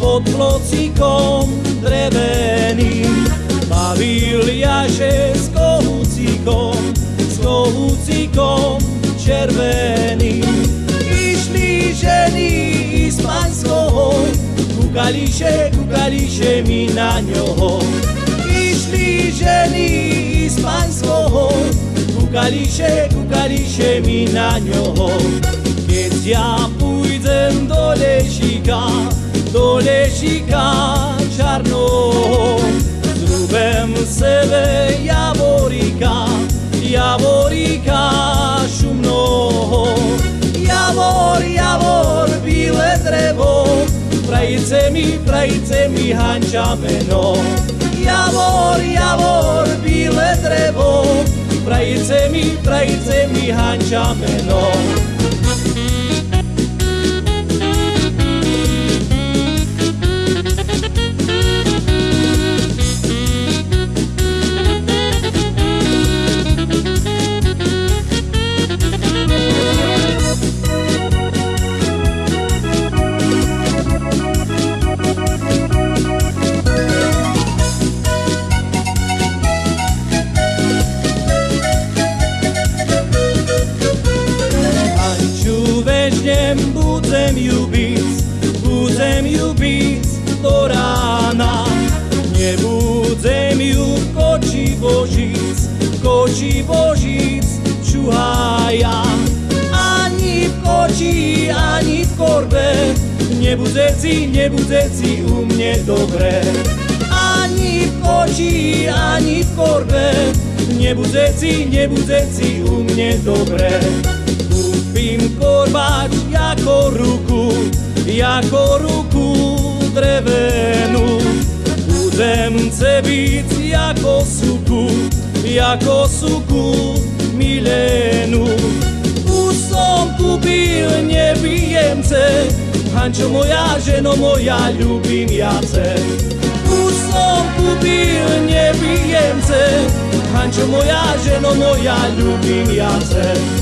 pod klocikom dreveným. Bavil jaše s kohúcikom, s kohúcikom červeným. Išli ženy z panskou, kukališe, kukališe mi na ňoho. Išli ženy z panskou, kukališe, kukališe mi na ňoho. Keď ja pôjdem do lešika, do lešika čarnoho, zrubem sebe javorika, javorika šumnoho. Javor, javor, bíle drevo, prajice mi, prajice mi hančameno. Javor, javor, bíle drevo, prajice mi, prajice mi hančameno. Ančiu budem ju byť, budem ju byť do rána. Nebudem ju koči božíc, v koči božíc čuhaja. Ani v koči, ani v korbe, nebudeci, nebudeci u mne dobre. Ani v koči, ani v korbe, nebudeci, nebudeci u mne jako ruku drevenu Budem se bit jako suku, jako suku milenu U som kupil nie bijem se Hančo moja ženo moja ljubim ja se. U som kupil nie bijem se Hančo moja ženo moja ljubim ja se.